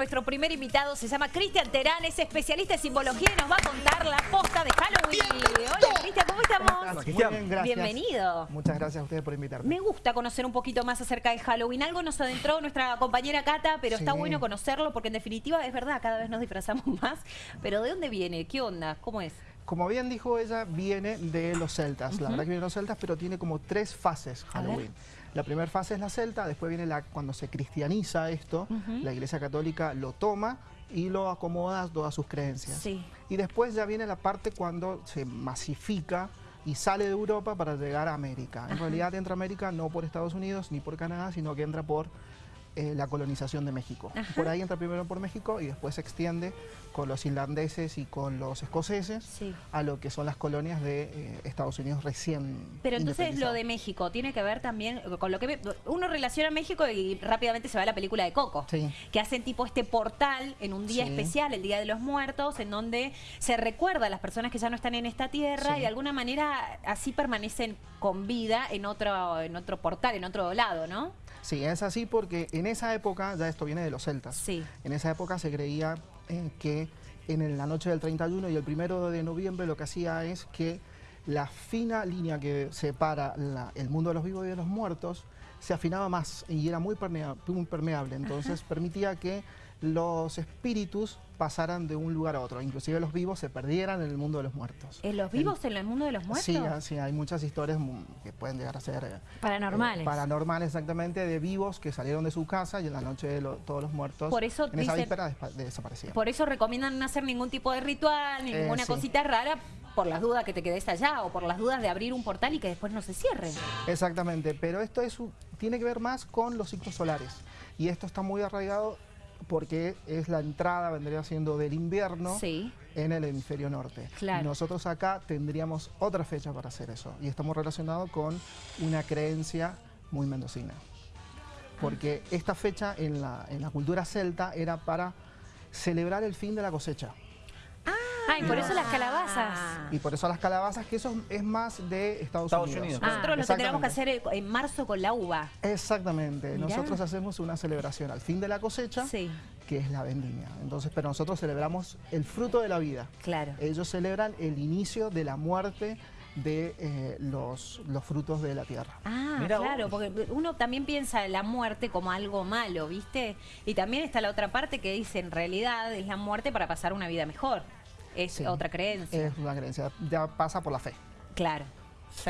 Nuestro primer invitado se llama Cristian Terán, es especialista en simbología y nos va a contar la posta de Halloween. Hola Cristian, ¿cómo estamos? Muy bien, gracias. Bienvenido. Muchas gracias a ustedes por invitarme. Me gusta conocer un poquito más acerca de Halloween. Algo nos adentró nuestra compañera Cata, pero está bueno conocerlo porque en definitiva es verdad, cada vez nos disfrazamos más. Pero ¿de dónde viene? ¿Qué onda? ¿Cómo es? Como bien dijo ella, viene de los celtas. La verdad que viene de los celtas, pero tiene como tres fases A ver. Halloween. La primera fase es la celta, después viene la cuando se cristianiza esto, la iglesia católica lo toma y lo acomoda a todas sus creencias. Sí. Y después ya viene la parte cuando se masifica y sale de Europa para llegar a América. En realidad entra a América no por Estados Unidos ni por Canadá, sino que entra por eh, la colonización de México. Ajá. Por ahí entra primero por México y después se extiende con los irlandeses y con los escoceses Sí. a lo que son las colonias de eh, Estados Unidos recién Pero entonces lo de México tiene que ver también con lo que uno relaciona México y rápidamente se va a la película de Coco, Sí. que hacen tipo este portal en un día Sí. especial, el Día de los Muertos, en donde se recuerda a las personas que ya no están en esta tierra y de alguna manera así permanecen con vida en otro en otro portal, en otro lado, ¿no? Sí, es así porque en esa época, ya esto viene de los celtas, Sí. en esa época se creía eh, que en la noche del 31 y el primero de noviembre lo que hacía es que la fina línea que separa la- el mundo de los vivos y de los muertos se afinaba más y era muy permeable, entonces permitía que los espíritus pasaran de un lugar a otro, inclusive los vivos se perdieran en el mundo de los muertos. ¿En los vivos en el mundo de los muertos? Sí, sí, hay muchas historias que pueden llegar a ser... eh, Paranormales. eh, paranormales, exactamente, de vivos que salieron de su casa y en la noche de lo- todos los muertos, Por eso en esa víspera despa- desaparecían. Por eso recomiendan no hacer ningún tipo de ritual, Eh, ninguna sí. cosita rara, por las dudas que te quedes allá o por las dudas de abrir un portal y que después no se cierre. Exactamente, pero esto es tiene que ver más con los ciclos solares y esto está muy arraigado porque es la entrada, vendría siendo del invierno Sí. en el hemisferio norte. Claro. Y nosotros acá tendríamos otra fecha para hacer eso y estamos relacionados con una creencia muy mendocina. Porque esta fecha en la, en la cultura celta era para celebrar el fin de la cosecha. Ay, por eso las calabazas. Y por eso las calabazas, que eso es más de Estados, Estados Unidos. Unidos. Nosotros lo tendríamos que Exactamente. hacer en marzo con la uva. Exactamente. Mirá. Nosotros hacemos una celebración al fin de la cosecha, Sí, que es la vendimia. Entonces, pero nosotros celebramos el fruto de la vida. claro. Ellos celebran el inicio de la muerte de eh, los, los frutos de la tierra. Ah, claro, vos. porque uno también piensa la muerte como algo malo, ¿viste? Y también está la otra parte que dice, en realidad es la muerte para pasar una vida mejor. Es Sí. otra creencia. Es una creencia, ya pasa por la fe. Claro.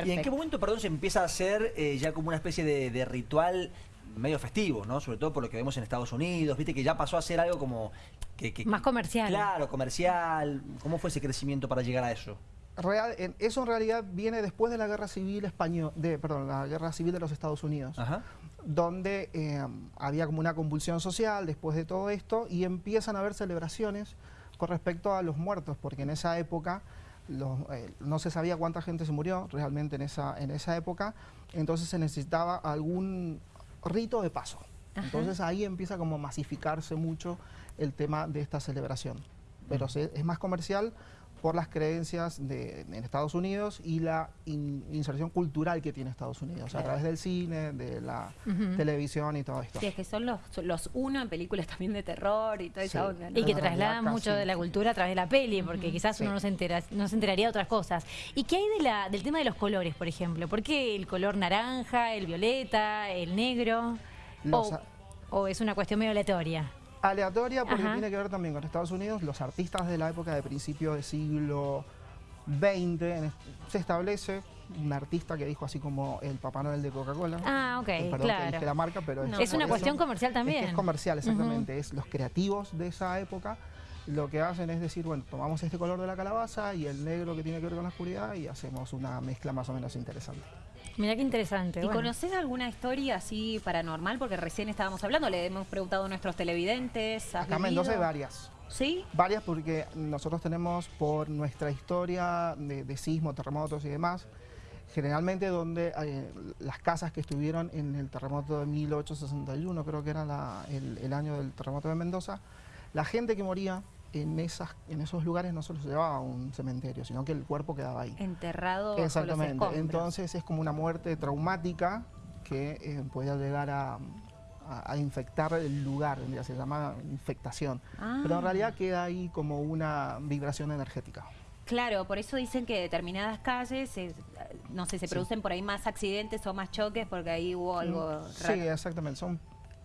¿Y en qué momento, perdón, se empieza a hacer eh, ya como una especie de, de ritual medio festivo, ¿no? Sobre todo por lo que vemos en Estados Unidos, viste que ya pasó a ser algo como... Que, que- Más comercial. Claro, comercial. ¿Cómo fue ese crecimiento para llegar a eso? Real- en- eso en realidad viene después de la guerra civil española, de, perdón, la guerra civil de los Estados Unidos. Ajá. donde eh, había como una convulsión social después de todo esto y empiezan a haber celebraciones con respecto a los muertos, porque en esa época los- eh, no se sabía cuánta gente se murió realmente en esa, en esa época, entonces se necesitaba algún rito de paso. Ajá. Entonces ahí empieza como a masificarse mucho el tema de esta celebración. Pero se- es más comercial por las creencias de, en Estados Unidos y la in- inserción cultural que tiene Estados Unidos, a través del cine, de la televisión y todo esto. Sí, es que son los, los uno en películas también de terror y esa Sí. ¿no? Y que trasladan mucho de la cultura a través de la peli, porque quizás Sí. uno no se, entera, no se enteraría de otras cosas. ¿Y qué hay de la, del tema de los colores, por ejemplo? ¿Por qué el color naranja, el violeta, el negro? Los o, o es una cuestión medio aleatoria? Aleatoria porque Ajá. tiene que ver también con Estados Unidos. Los artistas de la época de principio del siglo XX, se establece un artista que dijo así como el Papá Noel de Coca-Cola. Ah, ok, Perdón que claro. dije la marca, pero No, es una cuestión eso- comercial Es, que también. es comercial, exactamente. Es los creativos de esa época lo que hacen es decir, bueno, tomamos este color de la calabaza y el negro que tiene que ver con la oscuridad y hacemos una mezcla más o menos interesante. Mirá qué interesante. ¿Y bueno. conoces alguna historia así paranormal? Porque recién estábamos hablando, le hemos preguntado a nuestros televidentes. ¿has Acá en? Mendoza hay varias. ¿Sí? Varias porque nosotros tenemos por nuestra historia de, de sismo, terremotos y demás, generalmente donde eh, las casas que estuvieron en el terremoto de 1861, creo que era la- el, el año del terremoto de Mendoza, la gente que moría en, esas, en esos lugares no se los llevaba a un cementerio, sino que el cuerpo quedaba ahí. Enterrado los Exactamente. escombros. Entonces es como una muerte traumática que eh, podía llegar a, a- a infectar el lugar, se llama infectación. Ah. Pero en realidad queda ahí como una vibración energética. Claro, por eso dicen que determinadas calles, eh, no sé, se Sí. producen por ahí más accidentes o más choques porque ahí hubo algo Sí, raro. exactamente, son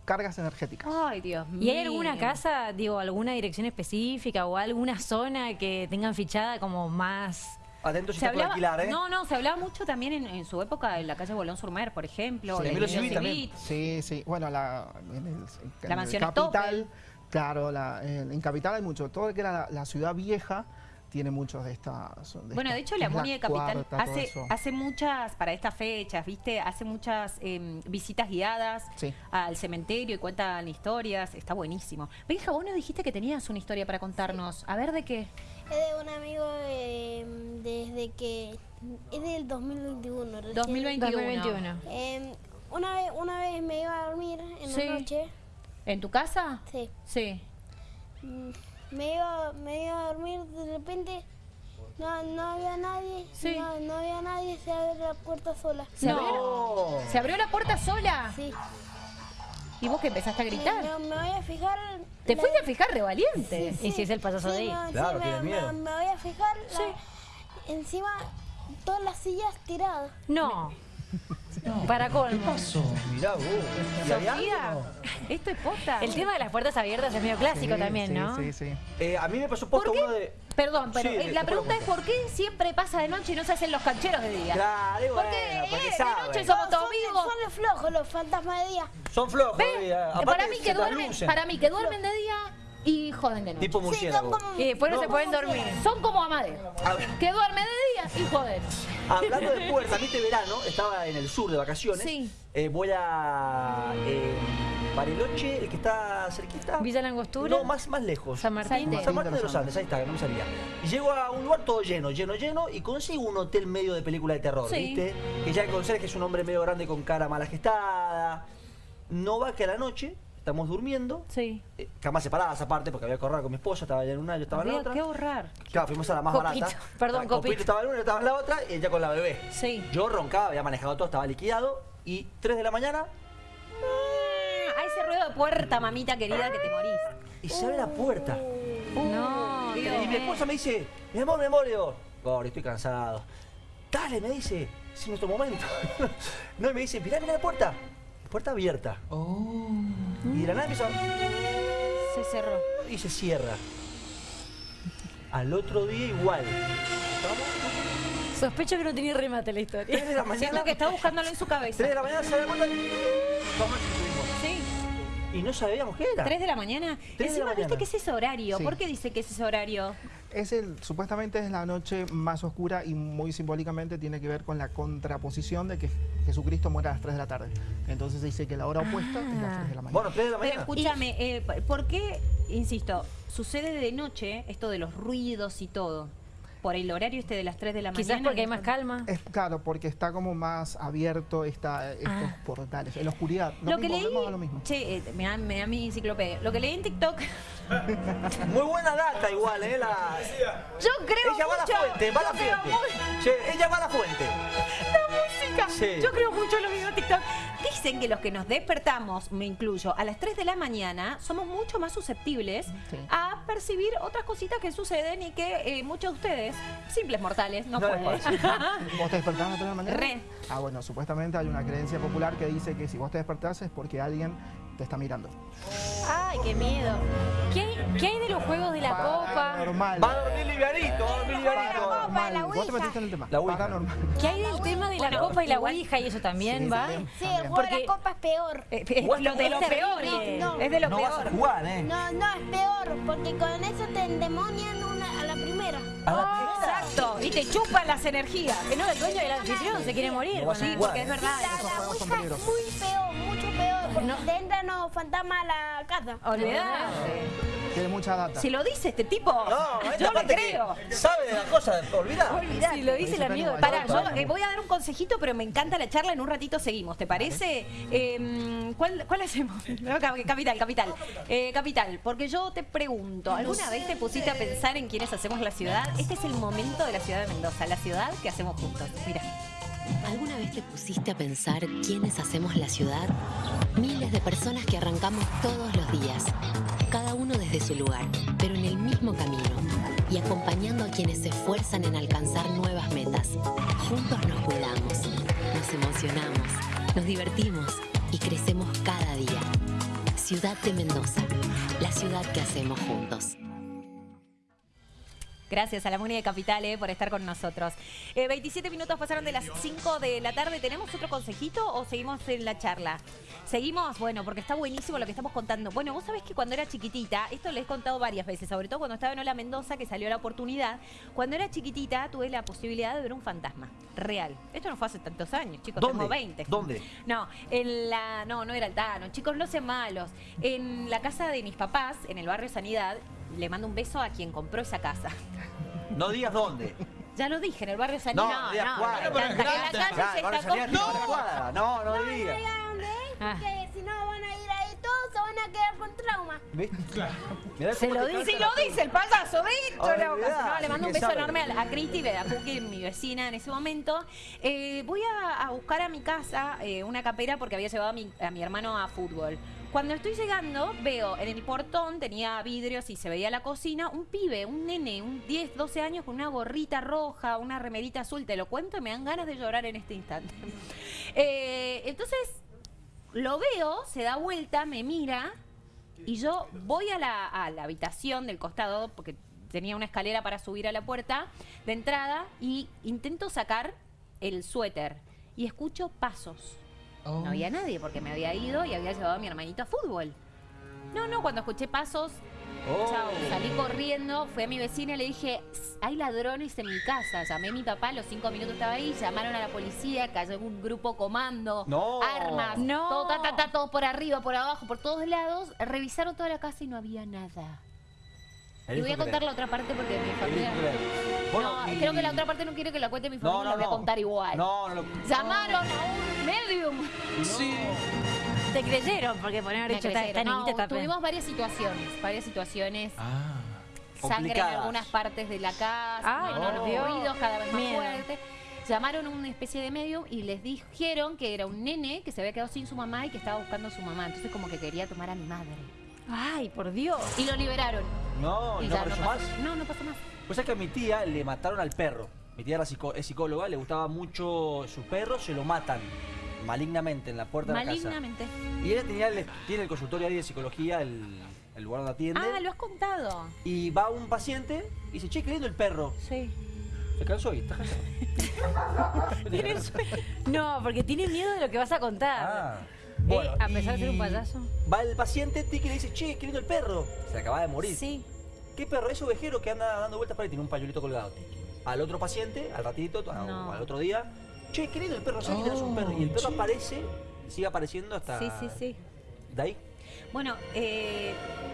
cargas energéticas. Ay, Dios mío. ¿Y hay alguna casa, digo, alguna dirección específica o alguna zona que tengan fichada como más... Atentos si Se hablaba, alquilar, ¿eh? no, no, se hablaba mucho también en, en su época en la calle Bolón Surmer, por ejemplo. Sí. la también. Civit. Sí, sí. Bueno, la, en el, en La el mansión capital, claro, la- en, en capital hay mucho. Todo lo que era la, la ciudad vieja tiene muchos de estas. Bueno, de hecho, la Muni de Capital Cuarta, hace, hace muchas, para estas fechas, ¿viste? Hace muchas em, visitas guiadas Sí. al cementerio y cuentan historias. Está buenísimo. Benja, vos nos dijiste que tenías una historia para contarnos. A ver, ¿de qué? Es de un amigo eh, desde que... Es del 2021. recién. 2021. 2021. Eh, una, vez, una vez me iba a dormir en Sí. la noche. ¿En tu casa? Sí. Sí. Mm, Me iba, me iba a dormir de repente. No, no había nadie. Sí. No, no había nadie. Se abre la puerta sola. ¿Se, abrió. ¿Se abrió la puerta sola? Sí. ¿Y vos que empezaste a gritar? me- me voy a fijar. ¿Te la- fuiste a fijar re valiente? Y si es el payaso de ahí. no, sí, Claro, me, me- miedo. me voy a fijar. la- encima, todas las sillas tiradas. No. Para colmo. Mirá vos. ¿Y Sofía? ¿Esto es posta? El tema de las puertas abiertas es medio clásico Sí, también, sí, ¿no? Sí, sí. Eh, a mí me pasó ¿Por posto qué? uno de... Perdón, pero Sí, eh, la pregunta es ¿por qué siempre pasa de noche y no se hacen los cancheros de día? Claro, y bueno, Porque, eh, de noche somos todos son, vivos. son los flojos, los fantasmas de día. Son flojos. ¿Ve? eh, aparte para mí que duermen, para mí que duermen de día y joden de noche. Tipo Sí, murciélago. como... Y después no, No. se pueden dormir. Son como Amadeo, que duerme de día y joden. Hablando de puertas, este verano estaba en el sur de vacaciones. Sí. Eh, voy a eh, Bariloche, el que está cerquita. Villa Langostura. No, más, más lejos. San Martín. San Martín de los Andes, ahí está, que no me salía. Y llego a un lugar todo lleno, lleno, lleno, y consigo un hotel medio de película de terror, Sí. ¿viste? Que ya el conserje es un hombre medio grande con cara mala gestada. No va que a la noche, estamos durmiendo, Sí. eh, camas separadas aparte, porque había que con mi esposa, estaba en una, yo estaba en la otra. que ahorrar. Claro, fuimos a la más Copito, barata. perdón, Ah, Copito. estaba en una, yo estaba en la otra, y ella con la bebé. Sí. Yo roncaba, había manejado todo, estaba liquidado, y 3 de la mañana, puerta, mamita querida, que te morís. y se abre la puerta. No, Y mi esposa me dice, mi amor, mi amor, le digo, estoy cansado. Dale, me dice, es nuestro momento. no, y me dice, mirá, mirá la puerta. Puerta abierta. Y de la nada empieza, Se cerró. y se cierra. Al otro día igual. Sospecho que no tenía remate la historia. 3 de la mañana. Siento que está buscándolo en su 3 cabeza. de la mañana se abre la puerta Y no sabíamos qué era. ¿Tres de la mañana? de Encima la viste mañana. que es ese horario. Sí. ¿Por qué dice que es ese horario? Es el, supuestamente es la noche más oscura y muy simbólicamente tiene que ver con la contraposición de que Jesucristo muera a las 3 de la tarde. Entonces se dice que la hora opuesta es las 3 de la mañana. Bueno, 3 de la Pero mañana. escúchame, eh, ¿por qué, insisto, sucede de noche esto de los ruidos y todo? Por el horario este de las 3 de la Quizás mañana. porque hay más calma. Es claro, porque está como más abierto esta, estos Ah. portales. En la oscuridad. Lo que mismo, leí, volvemos a lo mismo. che, eh, me, da, me da mi enciclopedia. Lo que leí en TikTok, Muy buena data igual, ¿eh? La... yo creo Ella va a la fuente, va a la fuente. Che, ella va a la fuente. la música. Sí. Yo creo mucho en los videos de TikTok. Dicen que los que nos despertamos, me incluyo, a las 3 de la mañana, somos mucho más susceptibles Sí. a percibir otras cositas que suceden y que eh, muchos de ustedes, simples mortales, no, No pueden. ¿Vos te despertás a las 3 de la mañana? Re. Ah, bueno, supuestamente hay una creencia popular que dice que si vos te despertás es porque alguien te está mirando. Ay, qué miedo. ¿Qué hay, qué hay de los juegos de la copa? Normal. Va a dormir livianito, va a dormir livianito. copa, la Vos te ouija. metiste en el tema. La ouija. Paranormal. ¿Qué hay del tema de la Bueno, copa y la ouija y eso también Sí, va? también. Sí, el juego de Porque- la copa es peor. Eh, eh, Vos lo de es lo peor, terrible. No, es de lo no vas peor. a jugar, ¿eh? No, no, es peor, porque con eso te endemonian una, Ah. Exacto, y te chupan las energías. Que no, el dueño del anfitrión se quiere morir. No jugar. Porque es verdad. La, ouija es muy peor, mucho peor, porque No. te entran los fantasmas a la casa. Olvidate. Tiene mucha data. Si lo dice este tipo, No, yo parte creo. sabe de la cosa, olvidá. Si lo dice el amigo de Pará, yo eh, voy a dar un consejito, pero me encanta la charla. En un ratito seguimos, ¿te parece? Eh, ¿cuál, cuál hacemos? No, capital, capital. Eh, capital, porque yo te pregunto, ¿alguna vez te pusiste a pensar en quiénes hacemos la ciudad? Este es el momento de la ciudad de Mendoza, la ciudad que hacemos juntos. Mira. ¿Alguna vez te pusiste a pensar quiénes hacemos la ciudad? Miles de personas que arrancamos todos los días, cada uno desde su lugar, pero en el mismo camino y acompañando a quienes se esfuerzan en alcanzar nuevas metas. Juntos nos cuidamos, nos emocionamos, nos divertimos y crecemos cada día. Ciudad de Mendoza, la ciudad que hacemos juntos. Gracias a la Muni de Capital eh, por estar con nosotros. Eh, 27 minutos pasaron de las 5 de la tarde. ¿Tenemos otro consejito o seguimos en la charla? Seguimos, bueno, porque está buenísimo lo que estamos contando. Bueno, vos sabés que cuando era chiquitita, esto les he contado varias veces, sobre todo cuando estaba en Ola Mendoza, que salió la oportunidad. Cuando era chiquitita tuve la posibilidad de ver un fantasma real. Esto no fue hace tantos años, chicos, ¿Dónde? tengo 20. ¿Dónde? No, en la. No, no era Altano. Chicos, no sean malos. En la casa de mis papás, en el barrio Sanidad, le mando un beso a quien compró esa casa. No digas dónde. Ya lo dije, en el barrio Sanidad. No, digas no, en la calle Claro, se está cuadra. No, no No digas. digan dónde es, Ah. que si no van a ir ahí todos se van a quedar con trauma. ¿Viste? Mirá Se lo dice, calza lo dice el payaso. Olvidate, No, le mando un beso sabe. enorme a, a Cristi mi vecina en ese momento. Eh, voy a, a buscar a mi casa eh, una capera porque había llevado a mi, a mi hermano a fútbol. Cuando estoy llegando, veo en el portón, tenía vidrios y se veía la cocina, un pibe, un nene, un 10, 12 años con una gorrita roja, una remerita azul, te lo cuento y me dan ganas de llorar en este instante. Eh, entonces, lo veo, se da vuelta, me mira y yo voy a la, a la habitación del costado, porque tenía una escalera para subir a la puerta de entrada, y intento sacar el suéter. Y escucho pasos. No había nadie porque me había ido y había llevado a mi hermanito a fútbol. No, no, cuando escuché pasos, Oh. chao, salí corriendo, fui a mi vecina y le dije, hay ladrones en mi casa. Llamé a mi papá, a los cinco minutos estaba ahí, llamaron a la policía, cayó un grupo comando, No. armas, No. todo, ta, ta, ta, todo por arriba, por abajo, por todos lados. Revisaron toda la casa y no había nada. Y voy a contar la otra parte porque mi familia... No, creo que la otra parte no quiere que la cuente mi familia, No, no, la voy a contar igual. No, no. Llamaron a un medium. Te creyeron, porque por haber Me dicho está tuvimos varias situaciones, varias situaciones. Ah. Sangre en algunas partes de la casa, Dios. ruidos cada vez más Miedo. fuertes. Llamaron a una especie de medium y les dijeron que era un nene que se había quedado sin su mamá y que estaba buscando a su mamá. Entonces como que quería tomar a mi madre. Ay, por Dios. Y lo liberaron. No, y ¿y no ya apareció pasó- más? No, no pasó más. Pues es que a mi tía le mataron al perro. Mi tía era psico- es psicóloga, le gustaba mucho su perro, se lo matan malignamente en la puerta de la casa. Malignamente. Y ella tenía el, tiene el consultorio ahí de psicología, el, el lugar donde atiende. Ah, lo has contado. Y va un paciente y dice, che, qué lindo el perro. Sí. Se cansó y está cansado. No, porque tiene miedo de lo que vas a contar. Ah. Eh, Bueno, a pesar de ser un payaso. Va el paciente, Tiki le dice, che, qué lindo el perro. Se acaba de morir. Sí. ¿Qué perro? Es ovejero que anda dando vueltas por ahí, tiene un pañuelito colgado. Al otro paciente, al ratito, a- No. al otro día, che, qué lindo el perro, ¿sabes que tenés un perro? Y el perro aparece, sigue apareciendo hasta... Sí, sí, sí. De ahí. Bueno, eh,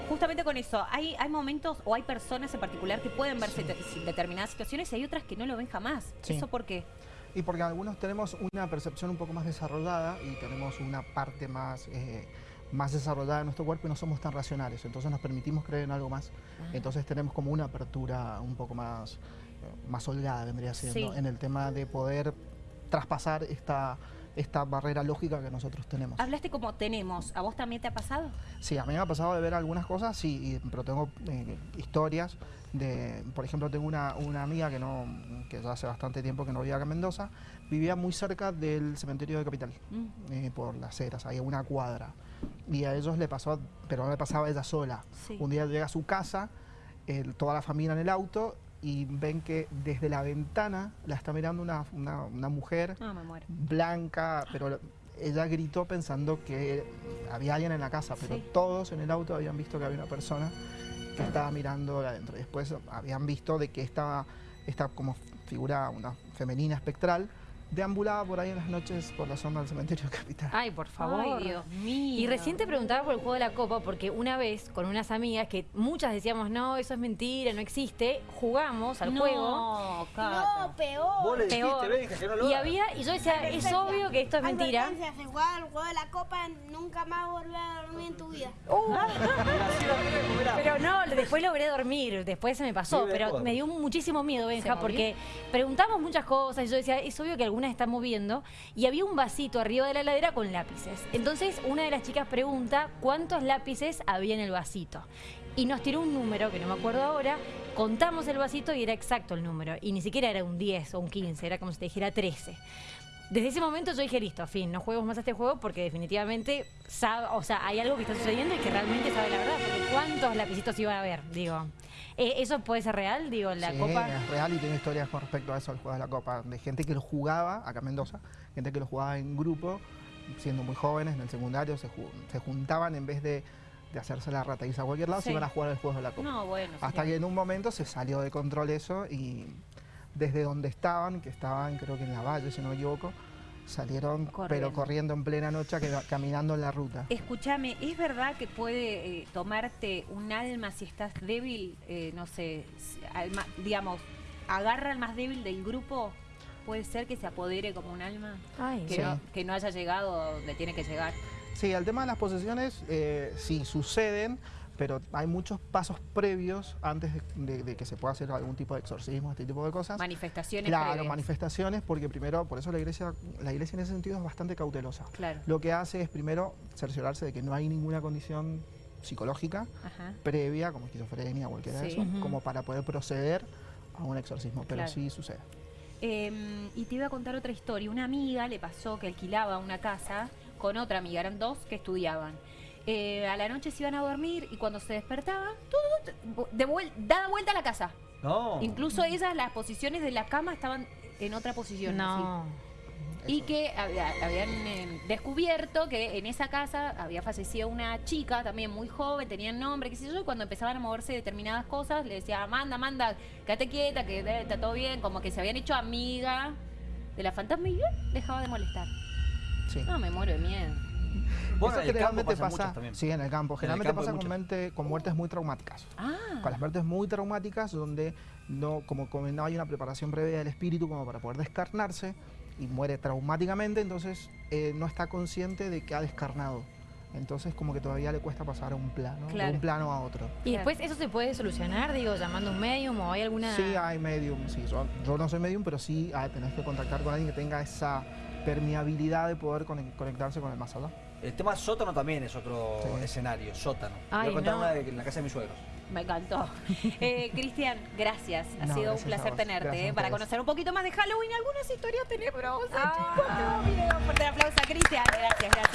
justamente con eso, hay, hay momentos o hay personas en particular que pueden verse te- determinadas situaciones y hay otras que no lo ven jamás. Sí. ¿Eso por qué? Y porque algunos tenemos una percepción un poco más desarrollada y tenemos una parte más, eh, más desarrollada de nuestro cuerpo y no somos tan racionales. Entonces nos permitimos creer en algo más. Entonces tenemos como una apertura un poco más, eh, más holgada, vendría siendo, Sí. en el tema de poder traspasar esta, esta barrera lógica que nosotros tenemos. Hablaste como tenemos. ¿A vos también te ha pasado? Sí, a mí me ha pasado de ver algunas cosas, sí, pero tengo eh, historias de, por ejemplo, tengo una, una amiga que no, que ya hace bastante tiempo que no vivía acá en Mendoza, vivía muy cerca del cementerio de Capital, Mm. eh, por las eras, hay una cuadra. Y a ellos le pasó, pero no le pasaba a ella sola. Sí. Un día llega a su casa, el- toda la familia en el auto, y ven que desde la ventana la está mirando una, una- una mujer muero. blanca, pero ella gritó pensando que había alguien en la casa, pero Sí. todos en el auto habían visto que había una persona que estaba mirando de adentro. Después habían visto de que esta, esta como figura, una femenina espectral, deambulaba por ahí en las noches por la zona del cementerio de Capital. Ay, por favor. Ay, Dios mío. Y recién te preguntaba por el juego de la copa, porque una vez con unas amigas que muchas decíamos, no, eso es mentira, no existe, jugamos al no, juego. Cata. No, peor. Vos le dijiste, Peor. Benja, que no lo Y había, y yo decía, es obvio que esto es mentira. Jugás al juego de la copa, nunca más volver a dormir en tu vida. Uh, pero no, después logré dormir, después se me pasó, pero me dio muchísimo miedo, Benja, porque preguntamos muchas cosas y yo decía, es obvio que alguna algunas están moviendo y había un vasito arriba de la ladera con lápices. Entonces una de las chicas pregunta cuántos lápices había en el vasito. Y nos tiró un número, que no me acuerdo ahora, contamos el vasito y era exacto el número. Y ni siquiera era un 10 o un 15, era como si te dijera 13. Desde ese momento yo dije, listo, fin, no juguemos más a este juego porque definitivamente sabe, o sea, hay algo que está sucediendo y que realmente sabe la verdad. ¿cuántos lapicitos iba a haber? Digo, eh, ¿eso puede ser real? Digo, la Sí, copa... es real y tengo historias con respecto a eso, al juego de la Copa, de gente que lo jugaba, acá en Mendoza, gente que lo jugaba en grupo, siendo muy jóvenes, en el secundario, se, ju- se juntaban en vez de, de hacerse la ratadiza a cualquier lado, Sí. se iban a jugar el juego de la Copa. No, bueno. Hasta que en un momento se salió de control eso y desde donde estaban, que estaban creo que en la valle, si no me equivoco, salieron Corriendo. pero corriendo en plena noche, que- caminando en la ruta. Escúchame, ¿es verdad que puede eh, tomarte un alma si estás débil? Eh, no sé, si- alma- digamos, agarra al más débil del grupo. ¿Puede ser que se apodere como un alma? Ay, Que, Sí. no, que no haya llegado donde tiene que llegar. Sí, el tema de las posesiones eh, sí suceden, pero hay muchos pasos previos antes de, de- de que se pueda hacer algún tipo de exorcismo, este tipo de cosas. Manifestaciones Claro, previas. manifestaciones, porque primero, por eso la iglesia, la iglesia en ese sentido es bastante cautelosa. Claro. Lo que hace es primero cerciorarse de que no hay ninguna condición psicológica Ajá. previa, como esquizofrenia o cualquiera de eso, como para poder proceder a un exorcismo, pero Claro. sí sucede. Eh, y te iba a contar otra historia. Una amiga le pasó que alquilaba una casa con otra amiga, eran dos que estudiaban. Eh, a la noche se iban a dormir y cuando se despertaban, todo de vuel- dada vuelta a la casa. No. Incluso ellas, las posiciones de la cama estaban en otra posición. no. así. Y que había- habían eh, descubierto que en esa casa había fallecido una chica también muy joven, tenía nombre, qué sé yo, y cuando empezaban a moverse determinadas cosas, le decía, manda, manda, quédate quieta, que eh, está todo bien, como que se habían hecho amiga de la fantasma y eh, dejaba de molestar. Sí. No, me muero de miedo. Bueno, Eso en el campo generalmente pasa, muchas también. sí, en el campo. Generalmente campo hay pasa con, mente, con muertes muy traumáticas. Ah, Con las muertes muy traumáticas, donde no, como, no hay una preparación previa del espíritu como para poder descarnarse y muere traumáticamente, entonces eh, no está consciente de que ha descarnado. Entonces como que todavía le cuesta pasar a un plano, de Claro. un plano a otro. Y después eso se puede solucionar, digo, llamando a un medium o hay alguna... Sí, hay medium, sí. Yo, yo no soy medium, pero sí ah, tenés que contactar con alguien que tenga esa permeabilidad de poder conec- conectarse con el más allá. El tema sótano también es otro Sí. escenario, sótano. Ay, Voy a contar no. una de, en la casa de mis suegros. me encantó. Eh, Cristian, gracias. Ha No, sido un gracias placer tenerte eh, para conocer un poquito más de Halloween, algunas historias tenebrosas, Ah. chicos. Amo, video. Fuerte aplauso a Cristian. Gracias, gracias.